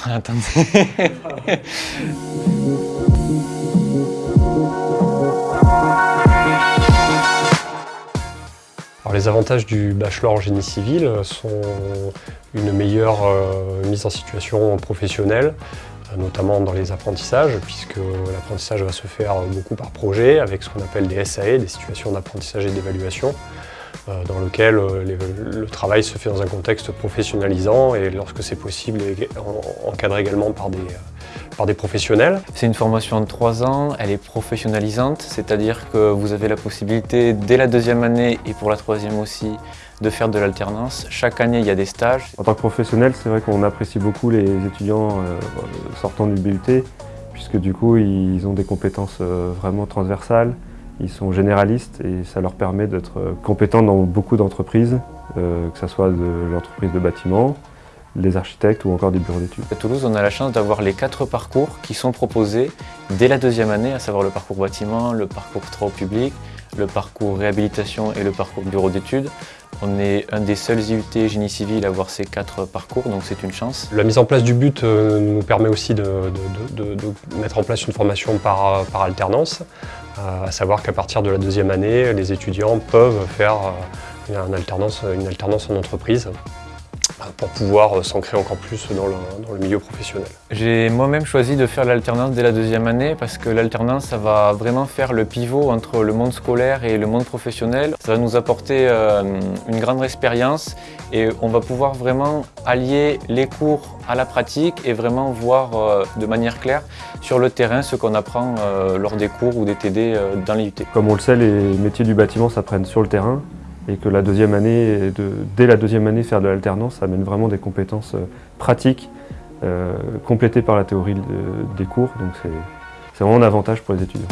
Alors, les avantages du bachelor en génie civil sont une meilleure euh, mise en situation professionnelle, euh, notamment dans les apprentissages, puisque l'apprentissage va se faire beaucoup par projet, avec ce qu'on appelle des SAE, des situations d'apprentissage et d'évaluation, euh, dans lequel le travail se fait dans un contexte professionnalisant et lorsque c'est possible, encadré également par des, par des professionnels. C'est une formation de trois ans, elle est professionnalisante, c'est-à-dire que vous avez la possibilité dès la deuxième année et pour la troisième aussi de faire de l'alternance. Chaque année, il y a des stages. En tant que professionnel, c'est vrai qu'on apprécie beaucoup les étudiants euh, sortant du BUT, puisque du coup, ils ont des compétences euh, vraiment transversales, ils sont généralistes et ça leur permet d'être euh, compétents dans beaucoup d'entreprises, que ce soit de l'entreprise de bâtiment, les architectes ou encore des bureaux d'études. À Toulouse, on a la chance d'avoir les quatre parcours qui sont proposés dès la deuxième année, à savoir le parcours bâtiment, le parcours travaux publics, le parcours réhabilitation et le parcours bureau d'études. On est un des seuls IUT génie civil à avoir ces quatre parcours, donc c'est une chance. La mise en place du but euh, nous permet aussi de, mettre en place une formation par, alternance, euh, à savoir qu'à partir de la deuxième année, les étudiants peuvent faire euh, une alternance, une alternance en entreprise pour pouvoir euh, s'ancrer encore plus dans le, milieu professionnel. J'ai moi-même choisi de faire l'alternance dès la deuxième année parce que l'alternance, ça va vraiment faire le pivot entre le monde scolaire et le monde professionnel. Ça va nous apporter euh, une grande expérience et on va pouvoir vraiment allier les cours à la pratique et vraiment voir euh, de manière claire sur le terrain ce qu'on apprend lors des cours ou des TD dans l'IUT. Comme on le sait, les métiers du bâtiment s'apprennent sur le terrain et que la deuxième année, dès la deuxième année, faire de l'alternance, amène vraiment des compétences euh, pratiques euh, complétées par la théorie des cours, donc c'est vraiment un avantage pour les étudiants.